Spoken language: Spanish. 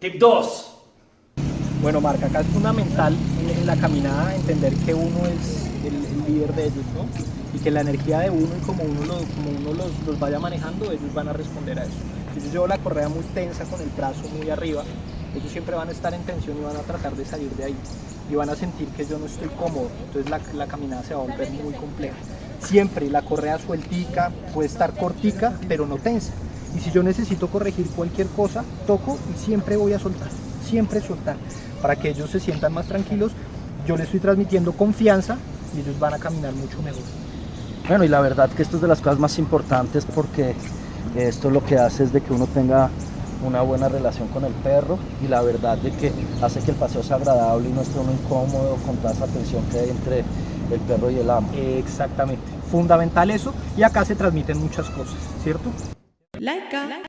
Tip 2. Bueno, Marca, acá es fundamental en la caminada entender que uno es el, líder de ellos, ¿no? Y que la energía de uno y como uno, lo- como uno los, los vaya manejando, ellos van a responder a eso. Si yo llevo la correa muy tensa con el brazo muy arriba, ellos siempre van a estar en tensión y van a tratar de salir de ahí. Y van a sentir que yo no estoy cómodo, entonces la, la caminada se va a volver muy compleja. Siempre la correa sueltica, puede estar cortica, pero no tensa. Y si yo necesito corregir cualquier cosa, toco y siempre voy a soltar, siempre soltar, para que ellos se sientan más tranquilos. Yo les estoy transmitiendo confianza y ellos van a caminar mucho mejor. Bueno, y la verdad que esto es de las cosas más importantes porque esto lo que hace es de que uno tenga una buena relación con el perro y la verdad de que hace que el paseo sea agradable y no esté uno incómodo con toda esa tensión que hay entre el perro y el amo. Exactamente, fundamental eso y acá se transmiten muchas cosas, ¿cierto? Laika. Laika.